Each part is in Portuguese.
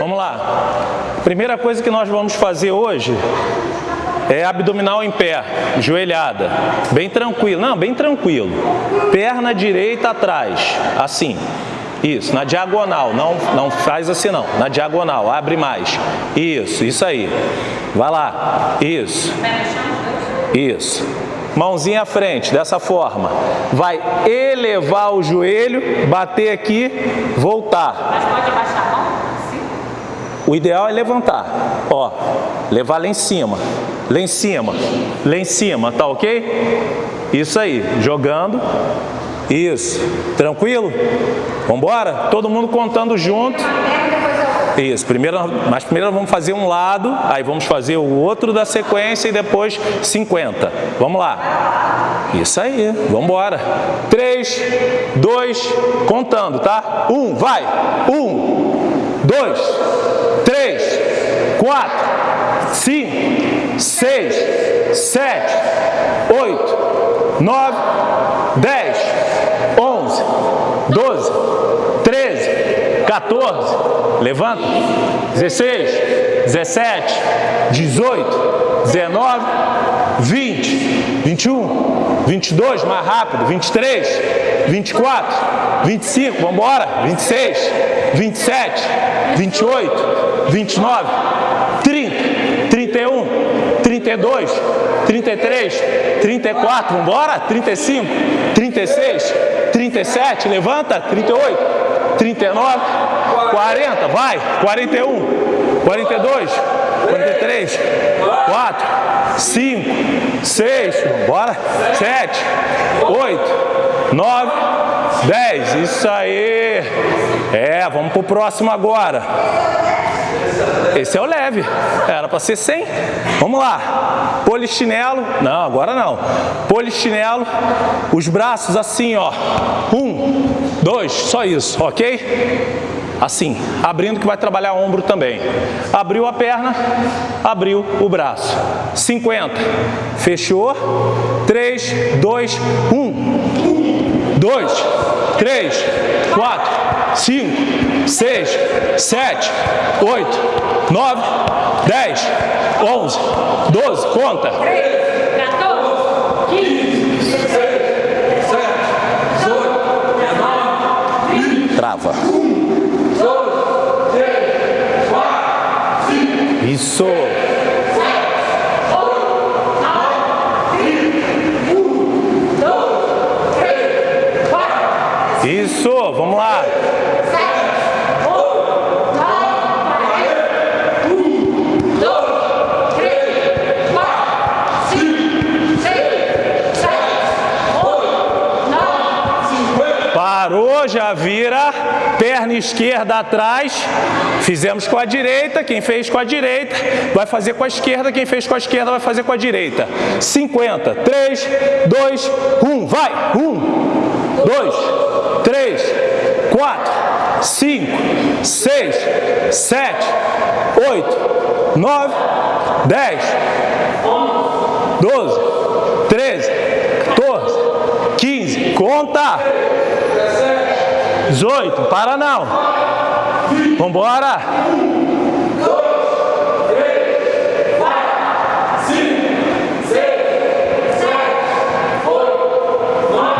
Vamos lá. Primeira coisa que nós vamos fazer hoje é abdominal em pé, joelhada. Bem tranquilo. Não, bem tranquilo. Perna direita atrás, assim. Isso, na diagonal, não, não faz assim não, na diagonal, abre mais. Isso, isso aí. Vai lá, isso. Isso. Mãozinha à frente, dessa forma. Vai elevar o joelho, bater aqui, voltar. Mas pode baixar. O ideal é levantar, ó, levar lá em cima, lá em cima, lá em cima, tá ok? Isso aí, jogando, isso, tranquilo? Vambora? Todo mundo contando junto. Isso, primeiro, mas primeiro vamos fazer um lado, aí vamos fazer o outro da sequência e depois 50. Vamos lá. Isso aí, vamos embora. 3, 2, contando, tá? 1, vai. 1, 2, 3, 4, 5, 6, 7, 8, 9, 10, 11, 12, 13, 14, levanta, 16, 17, 18, 19, 20, 21, 22, mais rápido, 23, 24, 25, vamos embora, 26, 27, 28, 29, 30, 31, 32, 33, 34, vamos embora, 35, 36, 37, levanta, 38, 39, 40, vai, 41, 42, 43, 4, 5, 6, bora, 7, 8, 9, 10, isso aí. É, vamos pro próximo agora. Esse é o leve, era para ser 100. Vamos lá, polichinelo, não, agora não. Polichinelo, os braços assim, ó. Um, dois, só isso, ok? Assim, abrindo que vai trabalhar ombro também. Abriu a perna, abriu o braço. 50. Fechou. 3, 2, 1. 2, 3, 4, 5, 6, 7, 8, 9, 10, 11, 12, conta. 14, 15, Trava. Isso. Isso, vamos lá. Parou, já vira, perna esquerda atrás, fizemos com a direita, quem fez com a direita, vai fazer com a esquerda, quem fez com a esquerda vai fazer com a direita. 50, 3, 2, 1, vai! 1, 2, 3, 4, 5, 6, 7, 8, 9, 10, 12, 13, 14, 15, conta! 18, para não. Vambora.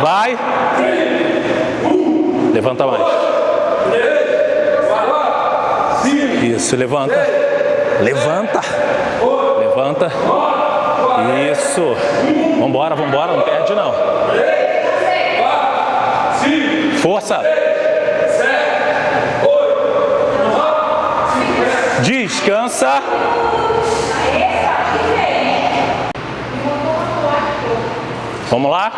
Vai. Levanta mais. Isso, levanta. Levanta. Levanta. Isso. Vambora, vambora, não perde não. Força. Descansa. Vamos lá?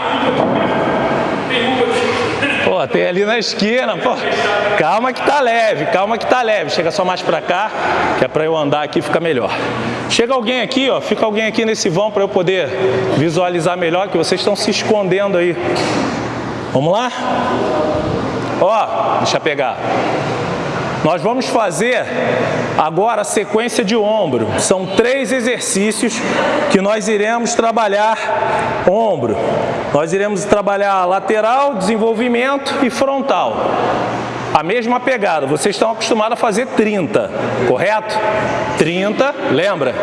Pô, tem ali na esquina, pô. Calma que tá leve, calma que tá leve. Chega só mais pra cá, que é pra eu andar aqui fica melhor. Chega alguém aqui, ó, fica alguém aqui nesse vão pra eu poder visualizar melhor, que vocês estão se escondendo aí. Vamos lá? Ó, deixa eu pegar. Nós vamos fazer agora a sequência de ombro. São três exercícios que nós iremos trabalhar ombro. Nós iremos trabalhar lateral, desenvolvimento e frontal. a mesma pegada. Vocês estão acostumados a fazer 30, correto? 30, lembra?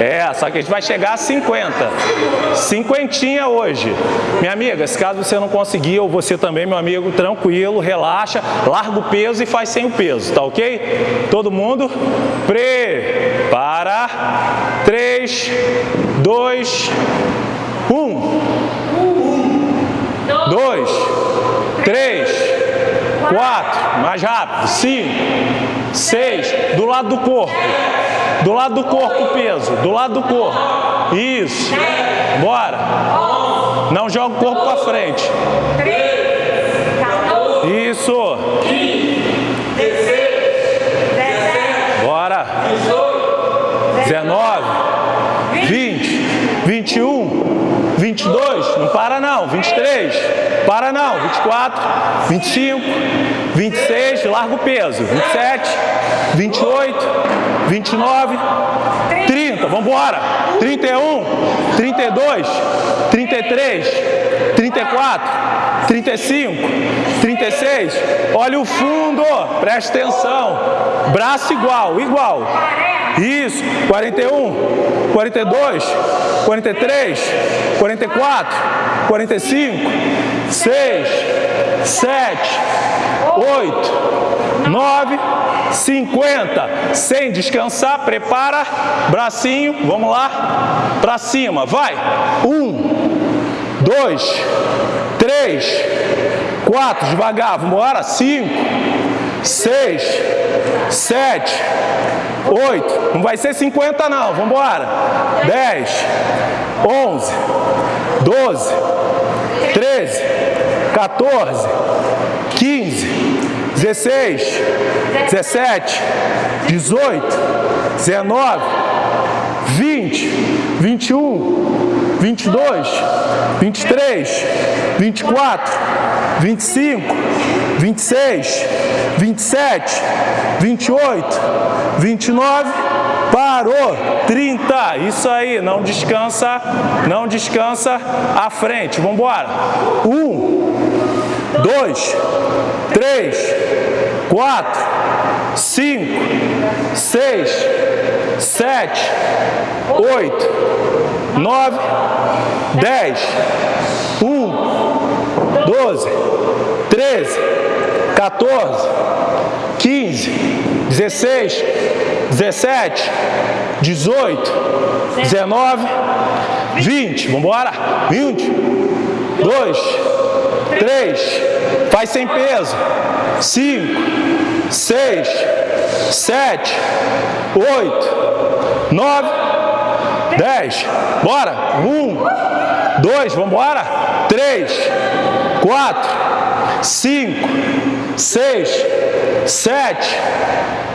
É, só que a gente vai chegar a 50. Cinquentinha hoje. Minha amiga, se caso você não conseguir, ou você também, meu amigo, tranquilo, relaxa, larga o peso e faz sem o peso, tá ok? Todo mundo, prepara. 3, 2, 1. 2, 3, 4, mais rápido, 5, 6, do lado do corpo. Do lado do corpo o peso, do lado do corpo. Isso. Bora. Não joga o corpo para frente. Isso. Bora. 19, 20, 21, 22, não para não, 23, para não, 24, 25, 26, larga o peso, 27, 28, 29, 30, vamos embora, 31, 32, 33, 34, 35, 36, olha o fundo, presta atenção, braço igual, igual, isso, 41, 42, 43, 44, 45, 6, 7, 8, 9, 50. Sem descansar, prepara, bracinho, vamos lá, para cima, vai. 1, 2, 3, 4, devagar, vamos embora, 5, 6, 7, 8, não vai ser 50 não, vamos embora. 10, 11, 12, 13, 14, 15, 16, 17, 18, 19, 20, 21, 22, 23, 24, 25, 26, 27, 28, 29, parou, 30, isso aí, não descansa, não descansa. À frente, vamos embora, 1, 2, 3, 4, 5, 6, 7, 8, 9, 10, 1, 12, 13, 14, 15, 16, 17, 18, 19, 20. Vamos embora? 20, 2, 3, faz sem peso. 5, 6, 7, 8, 9, 10. Bora? 1, 2, vamos embora? 3, 4, 5, 6, 7,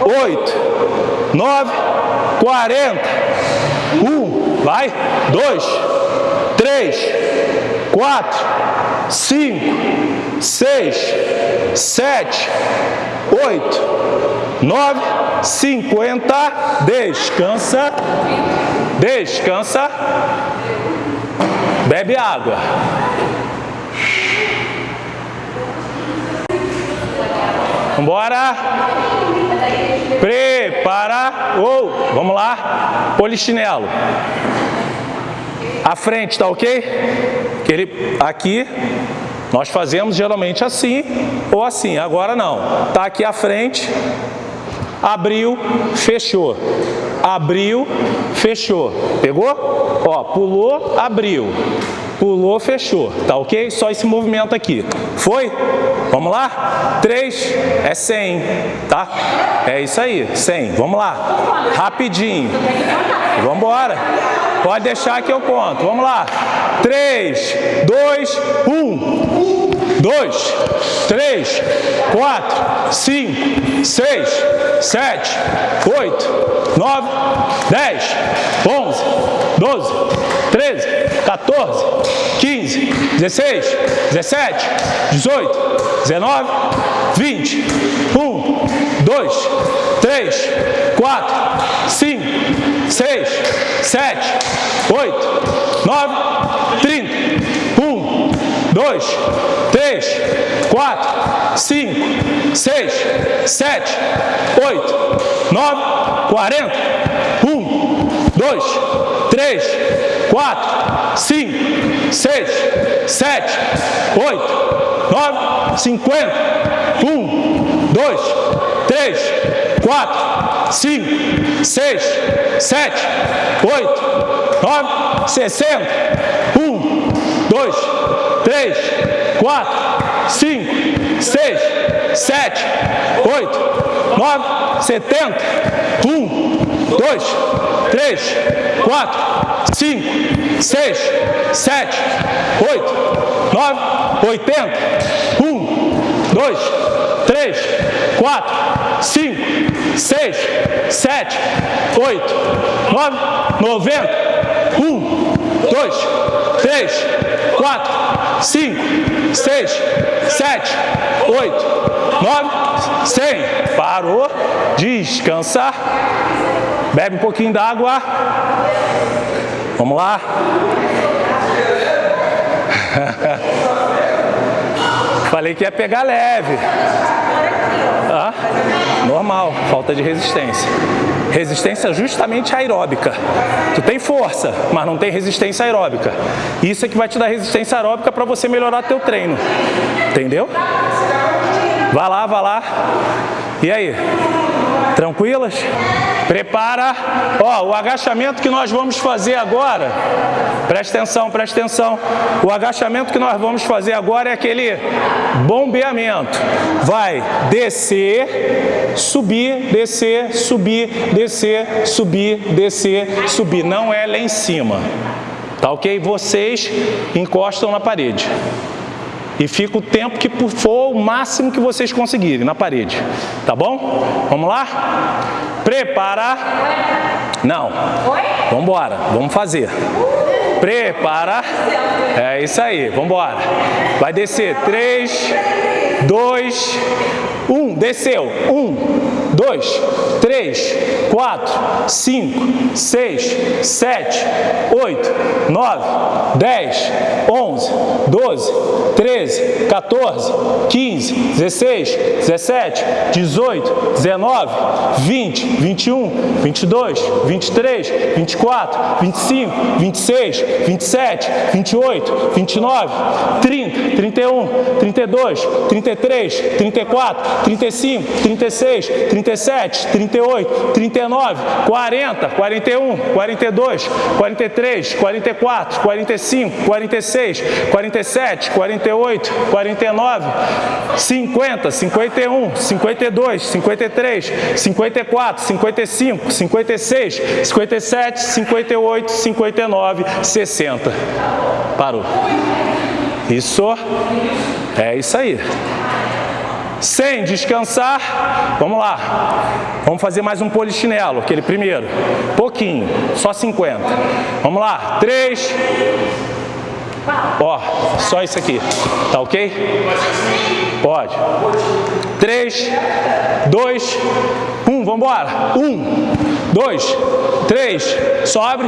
8, 9, 40. 1, vai, 2, 3, 4, 5, 6, 7, 8, 9, 50. Descansa, descansa, bebe água. Vambora. Prepara. Ou, oh, vamos lá. Polichinelo. A frente, tá ok? Aquele, aqui, nós fazemos geralmente assim ou assim. Agora não. Tá aqui à frente. Abriu, fechou. Abriu, fechou. Pegou? Ó, pulou, abriu. Pulou, fechou. Tá ok? Só esse movimento aqui. Foi? Vamos lá? 3 é 100, tá? É isso aí, 100. Vamos lá. Rapidinho. Vamos embora. Pode deixar que eu conto. Vamos lá. 3, 2, 1. 2, 3, 4, 5, 6, 7, 8, 9, 10, 11, 12, 13, 14, 15, 16, 17, 18, 19, 20, 1, 2, 3, 4, 5, 6, 7, 8, 9, 30, 1, dois, três, quatro, cinco, seis, sete, oito, nove, quarenta, um, dois, três, quatro, cinco, seis, sete, oito, nove, cinquenta, um, dois, três, quatro, cinco, seis, sete, oito, nove, sessenta, um dois, três, quatro, cinco, seis, sete, oito, nove, setenta. Um, dois, três, quatro, cinco, seis, sete, oito, nove, oitenta. Um, dois, três, quatro, cinco, seis, sete, oito, nove, noventa. Um, dois, três, quatro, cinco, seis, sete, oito, nove, cem. Parou, descansar. Bebe um pouquinho d'água. Vamos lá. Falei que ia pegar leve. Ah, normal, falta de resistência. Resistência justamente aeróbica. Tu tem força, mas não tem resistência aeróbica. Isso é que vai te dar resistência aeróbica para você melhorar teu treino. Entendeu? Vai lá, vai lá. E aí? Tranquilas? Prepara. Ó, o agachamento que nós vamos fazer agora, presta atenção, presta atenção. O agachamento que nós vamos fazer agora é aquele bombeamento. Vai descer, subir, descer, subir, descer, subir, descer, subir. Não é lá em cima. Tá ok? Vocês encostam na parede e fica o tempo que for o máximo que vocês conseguirem na parede. Tá bom? Vamos lá? Prepara. Não. Vamos embora. Vamos fazer. Prepara. É isso aí. Vamos embora. Vai descer. 3, 2, 1. Desceu. 1, 2, 3, 4, 5, 6, 7, 8, 9, 10, 11, 12, 13, 14, 15, 16, 17, 18, 19, 20, 21, 22, 23, 24, 25, 26, 27, 28, 29, 30, 31, 32, 33, 34, 35, 36, 37, 38, 39, 40, 41, 42, 43, 44, 45, 46, 47, 48, 49, 50, 51, 52, 53, 54, 55, 56, 57, 58, 59, 60. Parou. Isso. É isso aí. Sem descansar, vamos lá. Vamos fazer mais um polichinelo, aquele primeiro. Pouquinho, só 50. Vamos lá. 3. Ó, só isso aqui. Tá ok? Pode. 3, 2, 1. Vamos embora. 1, 2, 3. Sobe.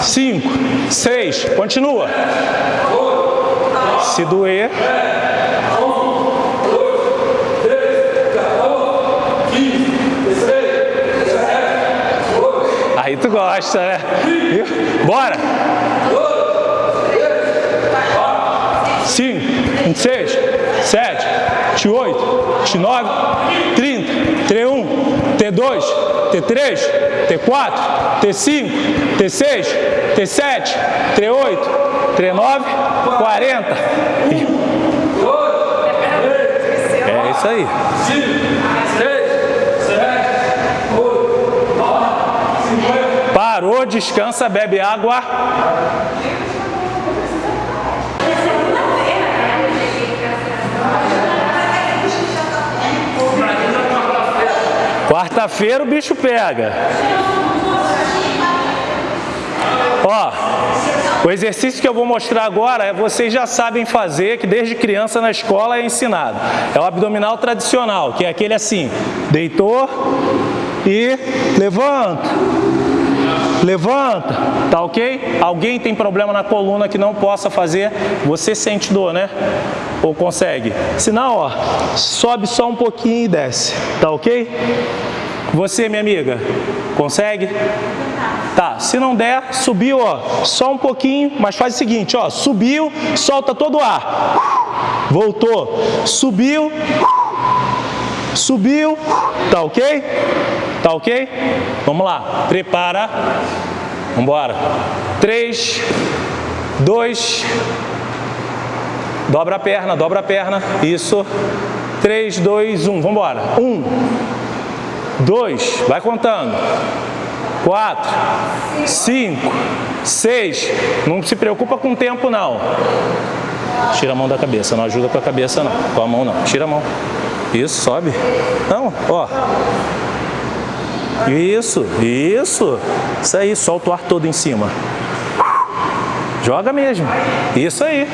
5, 6. Continua. Se doer. Aí tu gosta, né? Bora! 5, 26, 7, 28, 29, 30, T1, T2, T3, T4, T5, T6, T7, T8, T9, 40. É isso aí. Parou, descansa, bebe água. Quarta-feira o bicho pega. Ó, o exercício que eu vou mostrar agora, é vocês já sabem fazer, que desde criança na escola é ensinado. É o abdominal tradicional, que é aquele assim, deitou e levanta. Levanta, tá ok? Alguém tem problema na coluna que não possa fazer, você sente dor, né? Ou consegue? Se não, ó, sobe só um pouquinho e desce, tá ok? Você, minha amiga, consegue? Tá, se não der, subiu, ó, só um pouquinho, mas faz o seguinte, ó, subiu, solta todo o ar. Voltou, subiu, subiu, tá ok? Tá ok? Vamos lá, prepara, vambora. Três, dois, dobra a perna, dobra a perna, isso. Três, dois, um, vambora. Um, dois, vai contando. Quatro, cinco, seis, não se preocupa com o tempo não. Tira a mão da cabeça, não ajuda com a cabeça não, com a mão não, tira a mão. Isso, sobe. Não, ó. Isso, isso. Isso aí, solta o ar todo em cima. Joga mesmo. Isso aí.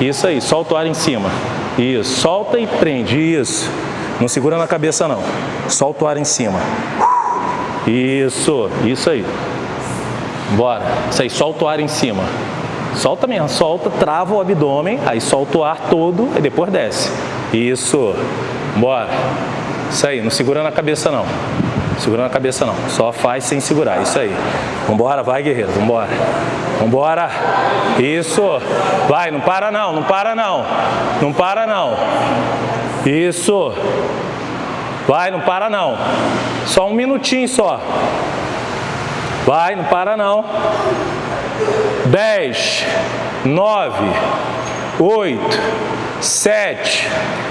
Isso aí, solta o ar em cima. Isso, solta e prende. Isso. Não segura na cabeça não. Solta o ar em cima. Isso, isso aí. Bora. Isso aí, solta o ar em cima. Solta mesmo, solta, trava o abdômen, aí solta o ar todo e depois desce. Isso. Bora. Isso aí, não segura na cabeça não. Segura na cabeça não. Só faz sem segurar. Isso aí. Vambora, vai guerreiro. Vambora. Vambora. Isso. Vai, não para não. Não para não. Não para não. Isso. Vai, não para não. Só um minutinho só. Vai, não para não. 10, 9, 8, 7,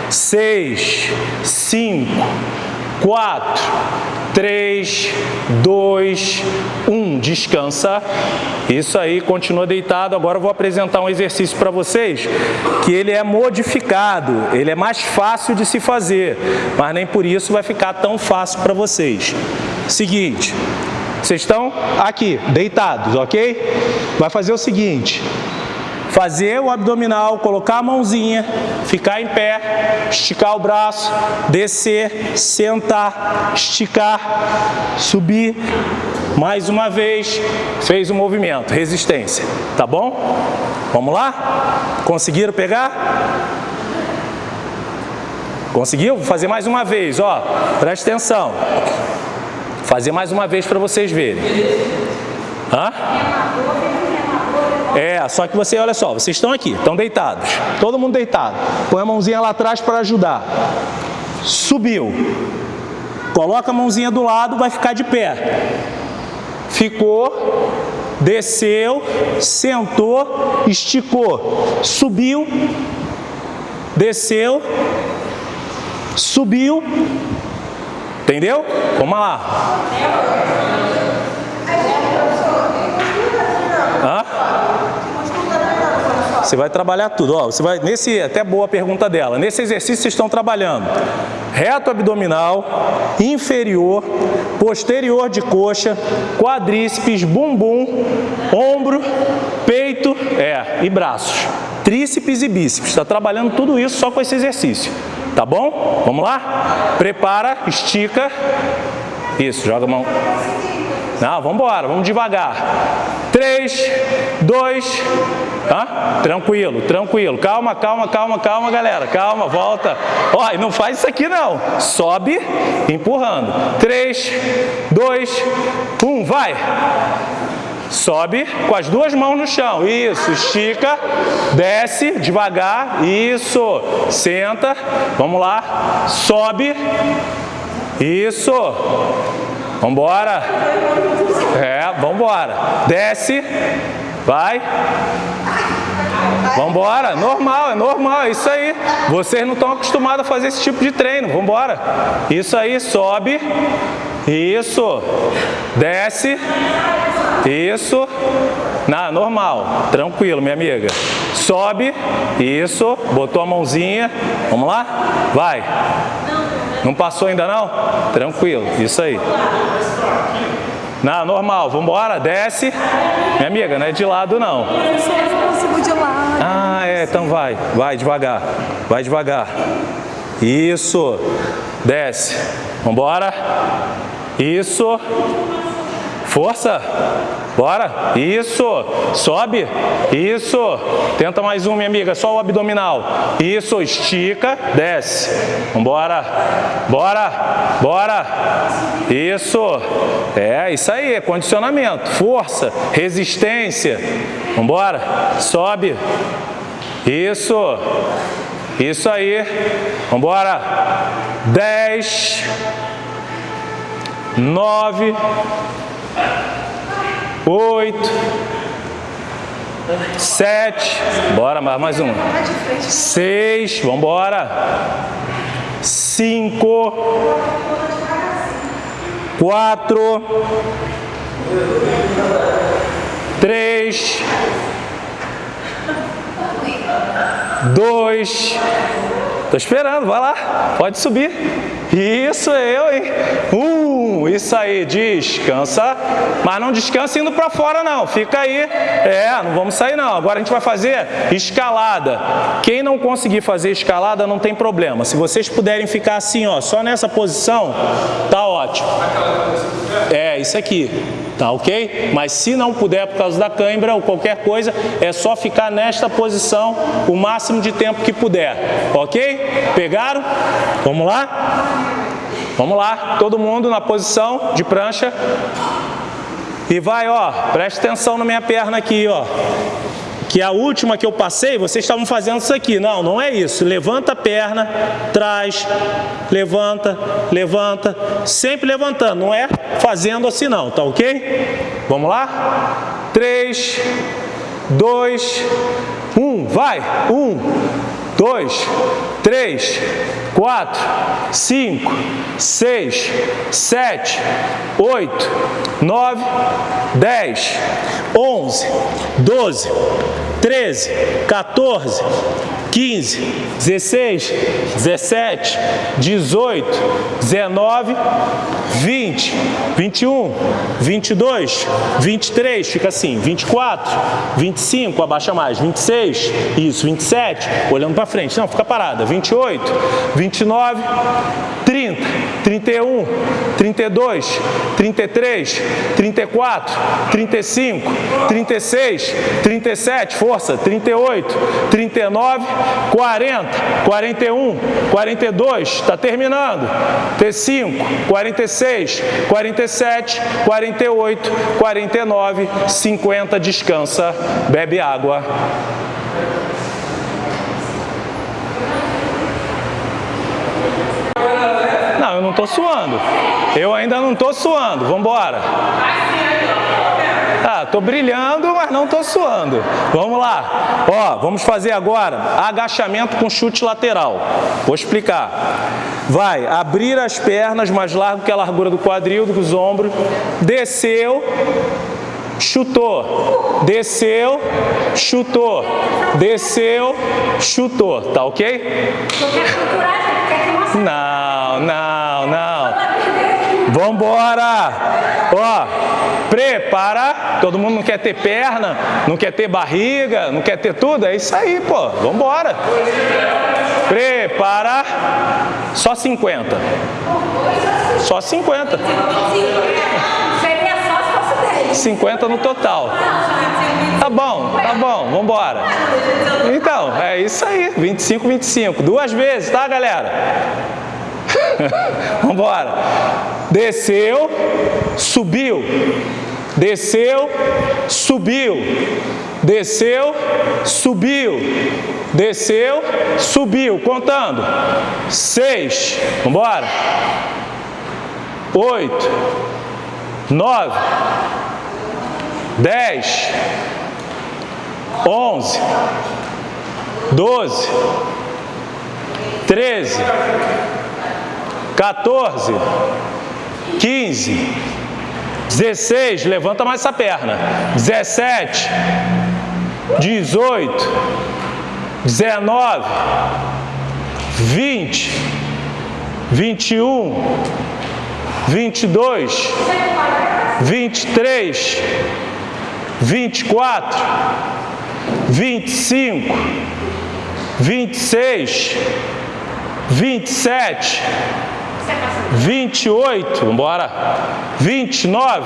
6, 5, 4, 3, 2, 1. Descansa. Isso aí, continua deitado. Agora eu vou apresentar um exercício para vocês que ele é modificado, ele é mais fácil de se fazer, mas nem por isso vai ficar tão fácil para vocês. Seguinte, vocês estão aqui, deitados, ok? Vai fazer o seguinte, fazer o abdominal, colocar a mãozinha, ficar em pé, esticar o braço, descer, sentar, esticar, subir, mais uma vez, fez o movimento, resistência, tá bom? Vamos lá? Conseguiram pegar? Conseguiu? Vou fazer mais uma vez, ó, presta atenção. Fazer mais uma vez para vocês verem. Hã? É, só que você, olha só, vocês estão aqui, estão deitados. Todo mundo deitado. Põe a mãozinha lá atrás para ajudar. Subiu. Coloca a mãozinha do lado, vai ficar de pé. Ficou, desceu, sentou, esticou. Subiu, desceu, subiu. Entendeu? Vamos lá. Você vai trabalhar tudo. Ó, você vai, nesse, até boa pergunta dela. Nesse exercício vocês estão trabalhando reto abdominal, inferior, posterior de coxa, quadríceps, bumbum, ombro, peito é, e braços. Tríceps e bíceps. Está trabalhando tudo isso só com esse exercício. Tá bom? Vamos lá? Prepara, estica. Isso, joga a mão. Não, vamos embora, vamos devagar. 3, 2, Tá? Tranquilo, tranquilo. Calma, calma, calma, calma, galera. Calma, volta. Ó, e não faz isso aqui não. Sobe, empurrando. 3, 2, 1, vai. Sobe com as duas mãos no chão. Isso, estica, desce devagar. Isso, senta. Vamos lá. Sobe. Isso. Vambora. É, vambora. Desce. Vai. Vambora. Normal, é normal, é isso aí. Vocês não estão acostumados a fazer esse tipo de treino. Vambora. Isso aí, sobe. Isso. Desce. Isso. Na, normal. Tranquilo, minha amiga. Sobe. Isso. Botou a mãozinha. Vamos lá? Vai. Não passou ainda não? Tranquilo, isso aí. Não, normal, vamos embora, desce. Minha amiga, não é de lado não. Ah, é, então vai, vai devagar, vai devagar. Isso, desce. Vamos embora. Isso. Força. Bora. Isso. Sobe. Isso. Tenta mais um, minha amiga. Só o abdominal. Isso. Estica. Desce. Vambora. Bora. Bora. Isso. É, isso aí. Condicionamento. Força. Resistência. Vambora. Sobe. Isso. Isso aí. Vambora. Dez. Nove oito, sete, bora, mais uma, seis, vamos embora, cinco, quatro, três, dois, tô esperando, vai lá, pode subir, isso eu, hein, um, isso aí, descansa, mas não descansa indo para fora não, fica aí, é, não vamos sair não. Agora a gente vai fazer escalada. Quem não conseguir fazer escalada não tem problema. Se vocês puderem ficar assim, ó, só nessa posição, tá ótimo. É, isso aqui, tá ok? Mas se não puder por causa da cãibra ou qualquer coisa, é só ficar nesta posição o máximo de tempo que puder, ok? Pegaram? Vamos lá? Vamos lá, todo mundo na posição de prancha. E vai, ó, preste atenção na minha perna aqui, ó. Que a última que eu passei, vocês estavam fazendo isso aqui. Não, não é isso. Levanta a perna, traz, levanta, levanta. Sempre levantando, não é fazendo assim não, tá ok? Vamos lá? Três, dois, um, vai! Um, dois, três, quatro, cinco, seis, sete, oito, nove, dez, onze, doze, treze, 14, 15, 16, 17, 18, 19, 20, 21, 22, 23, fica assim, 24, 25, abaixa mais, 26, isso, 27, olhando para frente, não, fica parada, 28, 29, 30, 31, 32, 33, 34, 35, 36, 37, força, 38, 39, 40, 41, 42, está terminando, T5, 46, 47, 48, 49, 50, descansa, bebe água. Não, eu não estou suando. Eu ainda não estou suando. Vamos embora. Ah, tô brilhando, mas não tô suando. Vamos lá. Ó, vamos fazer agora agachamento com chute lateral. Vou explicar. Vai abrir as pernas mais largo que a largura do quadril, dos ombros. Desceu, chutou, desceu, chutou, desceu, chutou, tá ok? Não, não, não. Vambora! Ó, prepara. Todo mundo não quer ter perna, não quer ter barriga, não quer ter tudo. É isso aí, pô. Vambora. Prepara. Só 50. Só 50. 50 no total. Tá bom, tá bom, vamos embora. Então, é isso aí, 25, 25. Duas vezes, tá, galera? vamos embora. Desceu, subiu. Desceu, subiu. Desceu, subiu. Desceu, subiu. Contando. Seis. Vamos embora. Oito. Nove dez, onze, doze, treze, 14, 15, 16, levanta mais essa perna, 17, 18, 19, 20, 21, 22, 23, 24, 25, 26, 27, 28, vamos embora, 29,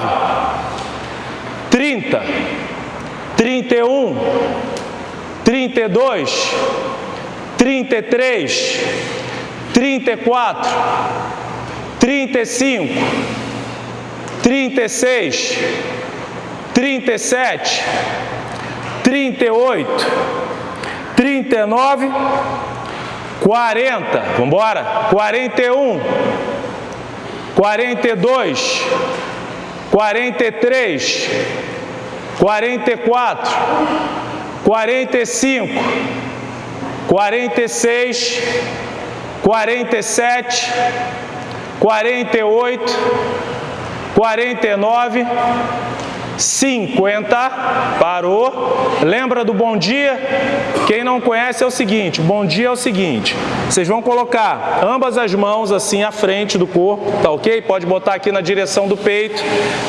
30, 31, 32, 33, 34, 35, 36, 37, 38, 39, 40, vamos embora, 41, 42, 43, 44, 45, 46, 47, 48, 49, 50, parou. Lembra do bom dia? Quem não conhece é o seguinte, bom dia é o seguinte, vocês vão colocar ambas as mãos assim à frente do corpo, tá ok? Pode botar aqui na direção do peito,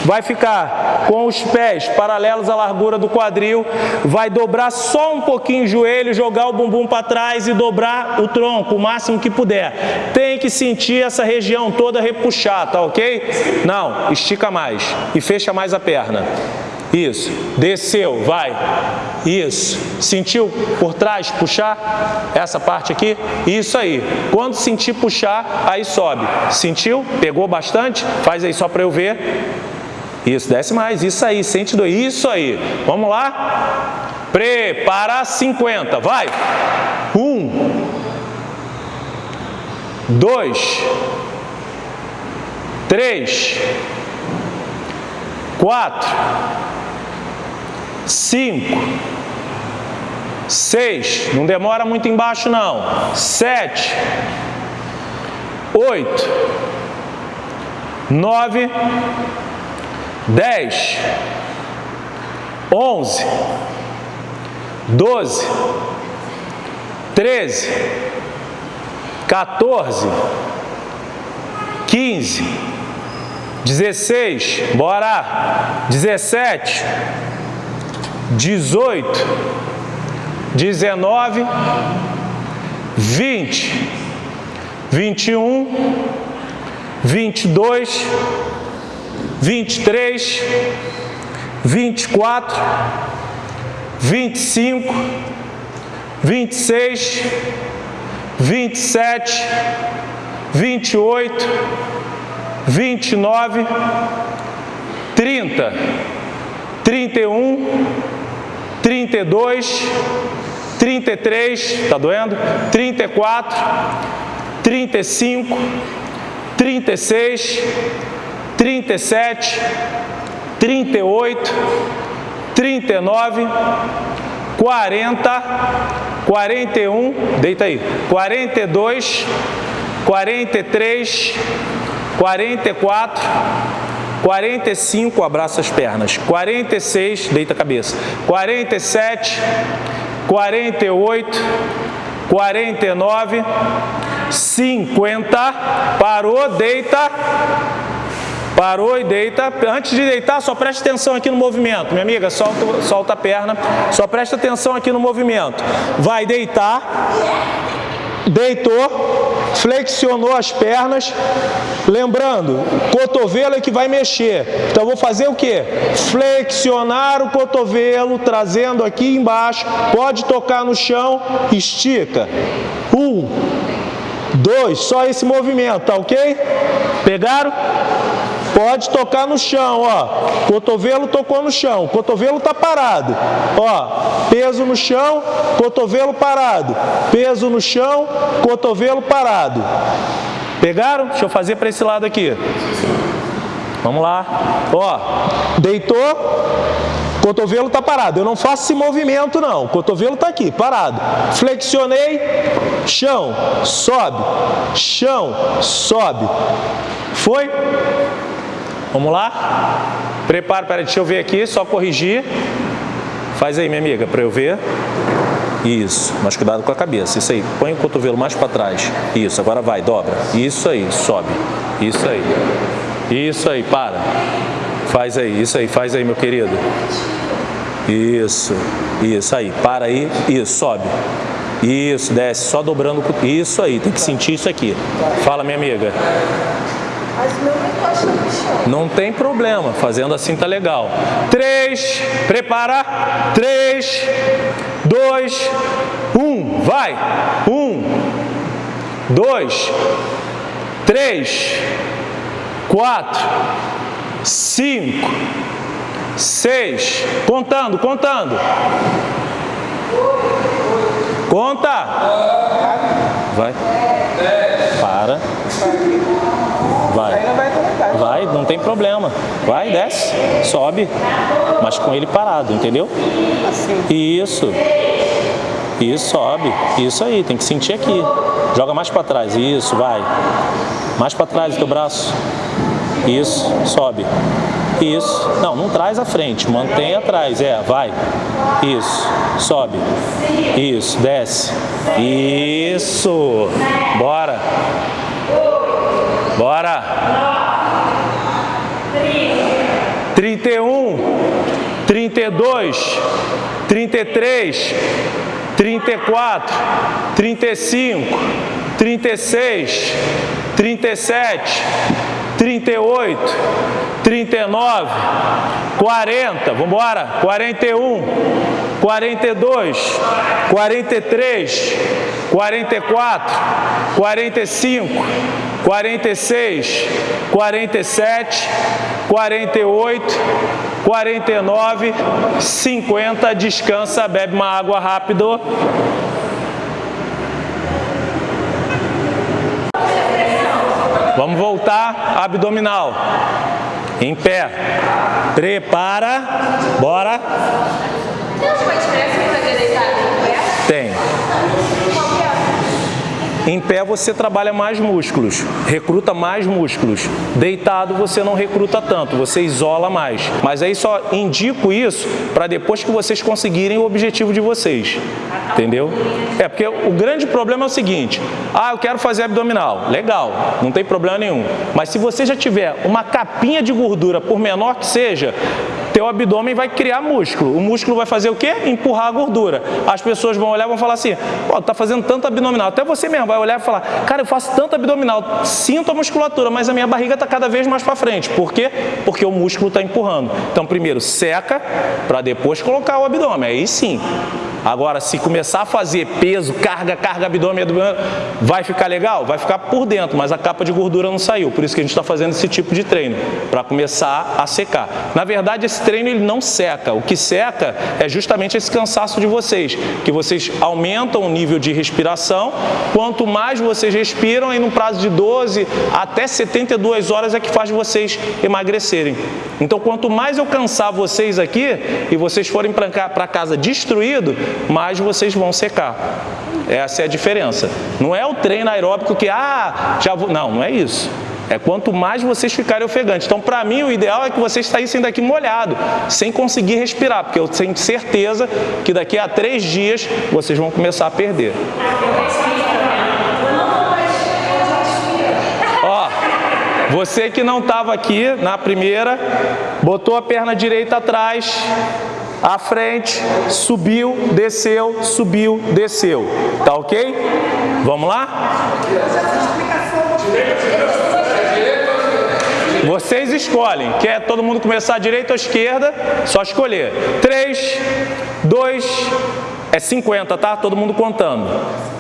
vai ficar com os pés paralelos à largura do quadril, vai dobrar só um pouquinho o joelho, jogar o bumbum para trás e dobrar o tronco o máximo que puder. Tem que sentir essa região toda repuxar, tá ok? Não, estica mais e fecha mais a perna. Isso. Desceu, vai. Isso. Sentiu por trás puxar? Essa parte aqui? Isso aí. Quando sentir puxar, aí sobe. Sentiu? Pegou bastante? Faz aí só para eu ver. Isso, desce mais. Isso aí, sente dois. Isso aí. Vamos lá? Prepara 50. Vai. Um. Dois. Três. Quatro. Cinco, seis, não demora muito embaixo não, sete, oito, nove, dez, onze, doze, treze, 14, 15, 16, bora, 17, 18, 19, 20, 21, 22, 23, 24, 25, 26, 27, 28, 29, 30, 31, 32, 33, tá doendo? 34, 35, 36, 37, 38, 39, 40, 41, deita aí, 42, 43, 44, 45, abraça as pernas. 46, deita a cabeça. 47, 48, 49, 50. Parou, deita. Parou e deita. Antes de deitar, só preste atenção aqui no movimento. Minha amiga, solta, solta a perna. Só preste atenção aqui no movimento. Vai deitar deitou, flexionou as pernas, lembrando, cotovelo é que vai mexer. Então vou fazer o que? Flexionar o cotovelo, trazendo aqui embaixo, pode tocar no chão, estica. Um, dois, só esse movimento, tá ok? Pegaram? Pode tocar no chão, ó. Cotovelo tocou no chão, cotovelo tá parado. Ó, peso no chão, cotovelo parado. Peso no chão, cotovelo parado. Pegaram? Deixa eu fazer para esse lado aqui. Vamos lá. Ó, deitou, cotovelo está parado. Eu não faço esse movimento não. Cotovelo está aqui, parado. Flexionei, chão, sobe, chão, sobe. Foi? Vamos lá? Prepara, peraí, deixa eu ver aqui, só corrigir. Faz aí, minha amiga, para eu ver. Isso, mas cuidado com a cabeça. Isso aí, põe o cotovelo mais para trás. Isso, agora vai, dobra. Isso aí, sobe. Isso aí. Isso aí, para. Faz aí, isso aí, faz aí, meu querido. Isso, isso aí, para aí, isso, sobe. Isso, desce, só dobrando. Isso aí, tem que sentir isso aqui. Fala, minha amiga. Mas o meu não encosta no chão. Não tem problema, fazendo assim tá legal. Três, prepara. Três, dois, um, vai. Um, dois, três, quatro, cinco, seis, contando, contando. Conta. Vai. Para. Vai. Vai, não tem problema. Vai, desce, sobe, mas com ele parado, entendeu? Isso. Isso, sobe. Isso aí, tem que sentir aqui. Joga mais para trás. Isso, vai. Mais para trás o teu braço. Isso, sobe. Isso. Não, não traz à frente, mantém atrás. É, vai. Isso. Sobe. Isso, desce. Isso. Bora. Bora. 31, 32, 33, 34, 35, 36, 37, 38, 39, 40, vamos embora, 41, 42, 43, 44, 45, 46, 47, 48, 49, 50, descansa, bebe uma água rápido. Vamos voltar, abdominal. Em pé. Prepara. Bora. Tem alguma diferença entre fazer deitado e pé? Tem. Em pé você trabalha mais músculos, recruta mais músculos. Deitado você não recruta tanto, você isola mais. Mas aí só indico isso para depois que vocês conseguirem o objetivo de vocês. Entendeu? É porque o grande problema é o seguinte: ah, eu quero fazer abdominal. Legal, não tem problema nenhum. Mas se você já tiver uma capinha de gordura, por menor que seja, teu abdômen vai criar músculo. O músculo vai fazer o quê? Empurrar a gordura. As pessoas vão olhar e vão falar assim, pô, tá fazendo tanto abdominal. Até você mesmo vai olhar e falar, cara, eu faço tanto abdominal, sinto a musculatura, mas a minha barriga está cada vez mais para frente. Por quê? Porque o músculo está empurrando. Então, primeiro seca, para depois colocar o abdômen. Aí sim. Agora, se começar a fazer peso, carga, carga, abdômen, abdômen, vai ficar legal? Vai ficar por dentro, mas a capa de gordura não saiu. Por isso que a gente está fazendo esse tipo de treino, para começar a secar. Na verdade, esse treino ele não seca. O que seca é justamente esse cansaço de vocês, que vocês aumentam o nível de respiração. Quanto mais vocês respiram, aí no prazo de 12 até 72 horas é que faz vocês emagrecerem. Então, quanto mais eu cansar vocês aqui e vocês forem para casa destruído, mais vocês vão secar. Essa é a diferença. Não é o treino aeróbico que, ah, já vou. Não, não é isso. É quanto mais vocês ficarem ofegantes. Então, para mim, o ideal é que vocês saíssem daqui molhado, sem conseguir respirar, porque eu tenho certeza que daqui a três dias vocês vão começar a perder. Ó, você que não estava aqui na primeira, botou a perna direita atrás, à frente, subiu, desceu, subiu, desceu. Tá ok? Vamos lá? Vocês escolhem. Quer todo mundo começar à direita ou à esquerda? Só escolher. 3, 2, é 50, tá? Todo mundo contando.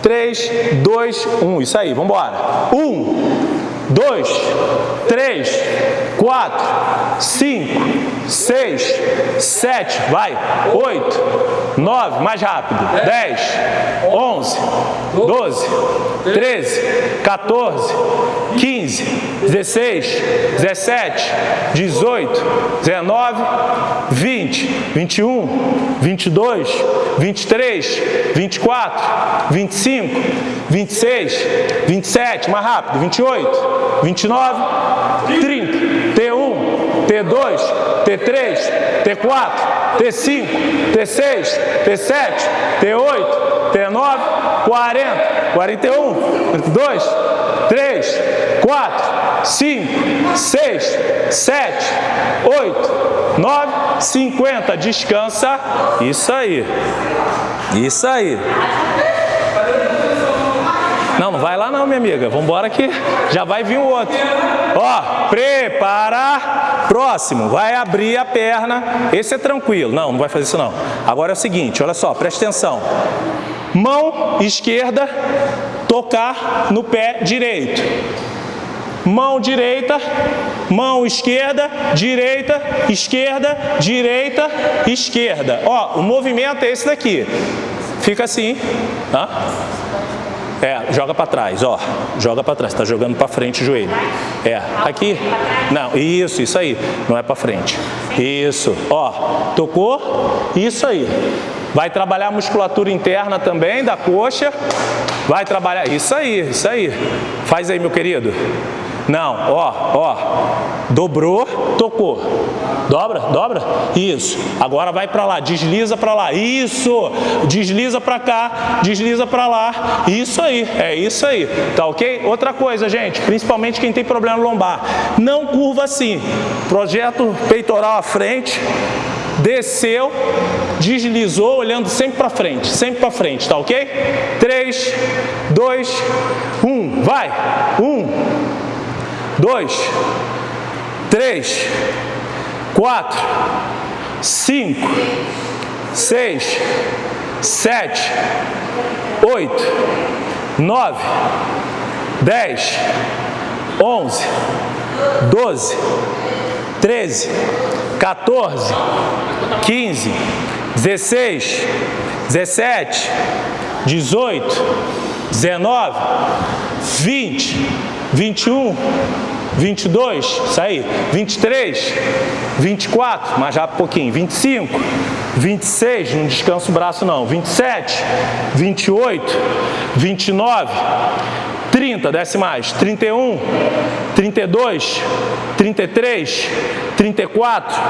3, 2, 1. Isso aí, vamos embora. 1, 2, 3, 4, 5, 6, 7, vai, 8, 9, mais rápido, 10, 11, 12, 13, 14, 15, 16, 17, 18, 19, 20, 21, 22, 23, 24, 25, 26, 27, mais rápido, 28, 29, 30, T1, T2, T3, T4, T5, T6, T7, T8, T9, 40, 41, 42, 3, 4, 5, 6, 7, 8, 9, 50. Descansa. Isso aí. Isso aí. Não, não vai lá não, minha amiga. Vamos embora que já vai vir o outro. Ó, preparar. Próximo, vai abrir a perna. Esse é tranquilo. Não, não vai fazer isso não. Agora é o seguinte, olha só, presta atenção. Mão esquerda, tocar no pé direito. Mão direita, mão esquerda, direita, esquerda, direita, esquerda. Ó, o movimento é esse daqui. Fica assim, tá? É, joga para trás, ó. Joga para trás, tá jogando para frente o joelho. É, aqui. Não, isso, isso aí. Não é para frente. Isso, ó. Tocou? Isso aí. Vai trabalhar a musculatura interna também da coxa. Vai trabalhar, isso aí, isso aí. Faz aí, meu querido. Não, ó, ó. Dobrou, tocou. Dobra, dobra. Isso. Agora vai para lá, desliza para lá. Isso. Desliza para cá, desliza para lá. Isso aí, é isso aí. Tá ok? Outra coisa, gente, principalmente quem tem problema lombar. Não curva assim. Projeto peitoral à frente. Desceu, deslizou, olhando sempre para frente, sempre para frente, tá ok? 3, 2, 1, vai! 1, dois, três, quatro, cinco, seis, sete, oito, nove, dez, onze, doze, treze, 14, 15, 16, 17, 18, 19, 20, 21, 22, isso aí, 23, 24, mais rápido um pouquinho, 25, 26, não descansa o braço não, 27, 28, 29, 30, desce mais, 31, 32, 33, 34,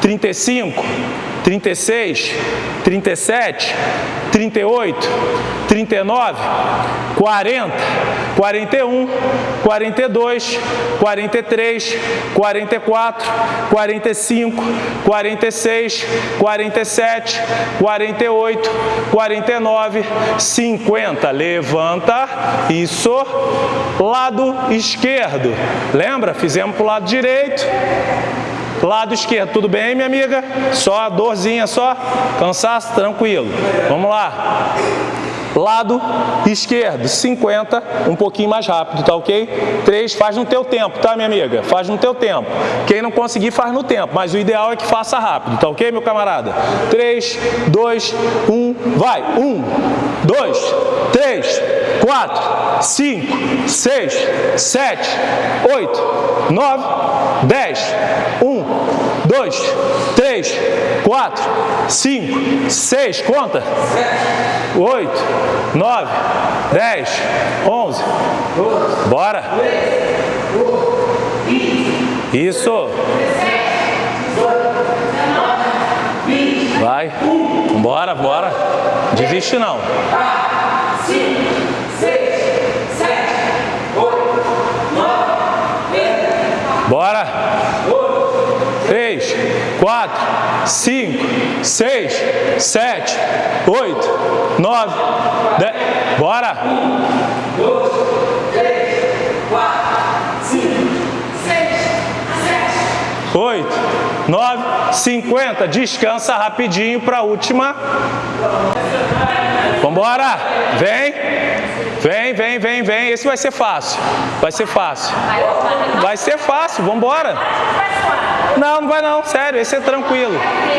35, 36, 37, 38, 39, 40, 41, 42, 43, 44, 45, 46, 47, 48, 49, 50. Levanta, isso, lado esquerdo. Lembra? Fizemos para o lado direito. Lado esquerdo, tudo bem, minha amiga? Só a dorzinha, só? Cansaço? Tranquilo. Vamos lá. Lado esquerdo, 50, um pouquinho mais rápido, tá ok? 3, faz no teu tempo, tá, minha amiga? Faz no teu tempo. Quem não conseguir, faz no tempo, mas o ideal é que faça rápido, tá ok, meu camarada? 3, 2, 1, vai! 1, 2, 3, 4, 5, 6, 7, 8, 9, 10, 1, 2, 3, 4, 5, 6, conta. 8, 9, 10, 11. Bora. Isso. Vai. Bora, bora. Desiste não. 5, 6, 7, 8, 9, 10. Bora. 3, 4, 5, 6, 7, 8, 9, 10. Bora! 1, 2, 3, 4, 5, 6, 7, 8, 9, 50. Descansa rapidinho para a última. Vambora! Vem! Vem, vem, vem, vem. Esse vai ser fácil. Vai ser fácil. Vai ser fácil. Vambora! Não, não vai não, sério, esse é tranquilo.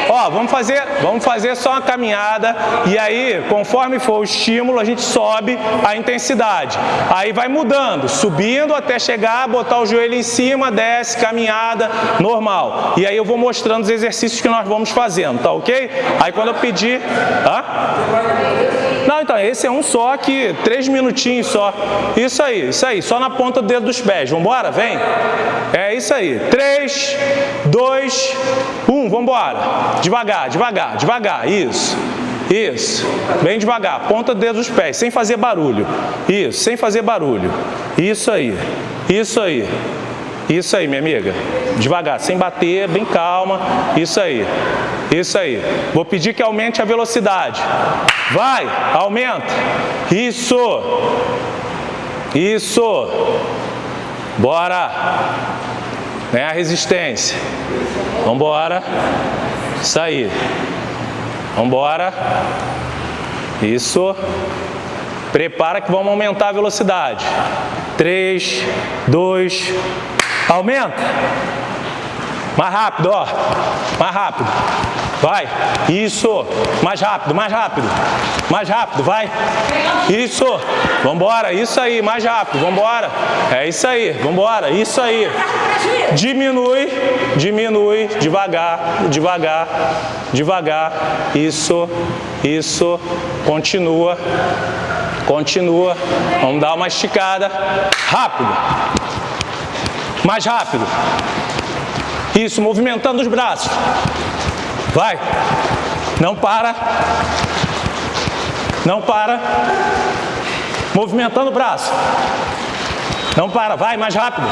Ó, vamos fazer, vamos fazer só uma caminhada e aí, conforme for o estímulo, a gente sobe a intensidade. Aí vai mudando, subindo até chegar, botar o joelho em cima, desce, caminhada, normal. E aí eu vou mostrando os exercícios que nós vamos fazendo, tá ok? Aí quando eu pedir... Hã? Não, então, esse é um só que, três minutinhos só. Isso aí, isso aí, só na ponta do dedo dos pés. Vambora? Vem. É isso aí. Três, dois, um, vamos embora. Devagar, devagar, devagar, isso. Isso, bem devagar, ponta do dedo dos pés, sem fazer barulho. Isso, sem fazer barulho. Isso aí, isso aí. Isso aí, minha amiga. Devagar, sem bater, bem calma. Isso aí. Isso aí. Vou pedir que aumente a velocidade. Vai, aumenta. Isso. Isso. Bora. Vem a resistência. Vambora. Isso aí. Vambora. Isso. Prepara que vamos aumentar a velocidade. 3, 2, aumenta. Mais rápido, ó. Mais rápido. Vai. Isso. Mais rápido, mais rápido. Mais rápido, vai. Isso. Vambora. Isso aí, mais rápido. Vambora. É isso aí. Vambora. Isso aí. Diminui, diminui, devagar, devagar, devagar. Isso, isso. Continua. Continua. Vamos dar uma esticada. Rápido. Mais rápido. Isso, movimentando os braços. Vai. Não para. Não para. Movimentando o braço. Não para. Vai, mais rápido.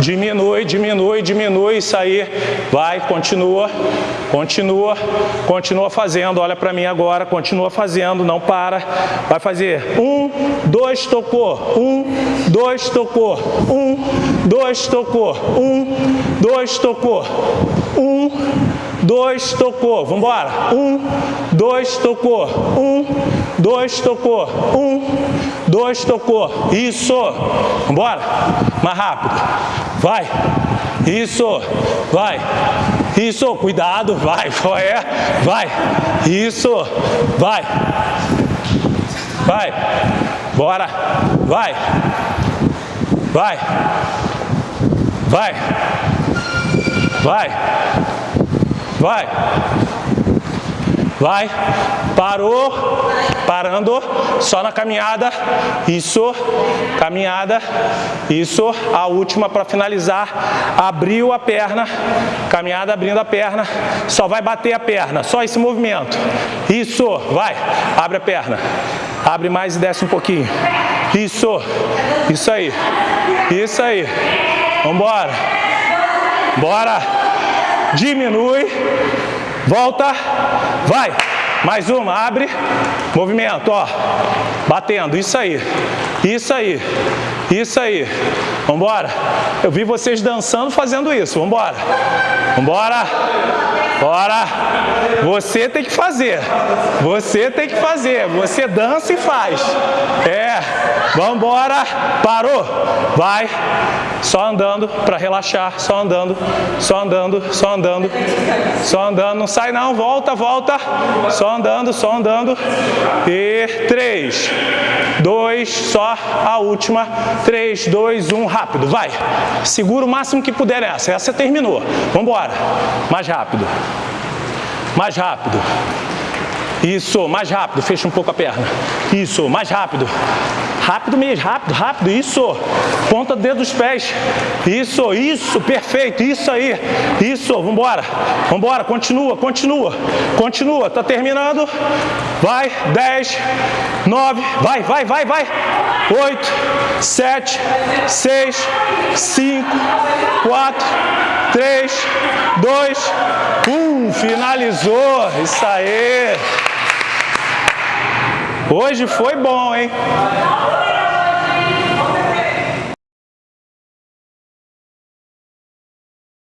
Diminui, diminui, diminui, isso aí. Vai, continua, continua, continua fazendo. Olha para mim agora, continua fazendo, não para. Vai fazer um, dois, tocou. Um, dois, tocou. Um, dois, tocou. Um, dois, tocou. Um, dois, tocou. Vamos embora. Um, dois, tocou. Um, dois, tocou. Um, dois, tocou. Isso. Vamos embora. Mais rápido. Vai. Isso. Vai. Isso. Cuidado. Vai. É. Vai. Isso. Vai. Vai. Bora. Vai. Vai. Vai. Vai. Vai. Vai. Parou. Parando. Só na caminhada. Isso. Caminhada. Isso. A última para finalizar. Abriu a perna. Caminhada abrindo a perna. Só vai bater a perna. Só esse movimento. Isso. Vai. Abre a perna. Abre mais e desce um pouquinho. Isso. Isso aí. Isso aí. Vambora. Bora. Diminui. Volta. Vai. Mais uma, abre. Movimento, ó. Batendo, isso aí. Isso aí. Isso aí. Vambora. Eu vi vocês dançando fazendo isso. Vambora. Vambora. Bora. Você tem que fazer. Você tem que fazer. Você dança e faz. É. Vambora. Parou. Vai. Só andando para relaxar. Só andando. Só andando. Só andando. Só andando. Não sai não. Volta, volta. Só andando, só andando. E três, dois, só a última. Três, dois, um, rápido. Vai. Segura o máximo que puder essa. Essa terminou. Vambora. Mais rápido. Mais rápido. Isso, mais rápido, fecha um pouco a perna. Isso, mais rápido. Rápido mesmo, rápido, rápido, isso. Ponta do dedo dos pés. Isso, isso, perfeito, isso aí. Isso, vambora. Vambora, continua, continua. Continua, tá terminando. Vai, 10, 9, vai, vai, vai, vai. 8, 7, 6, 5, 4, 3, 2, 1. Finalizou. Isso aí. Hoje foi bom, hein?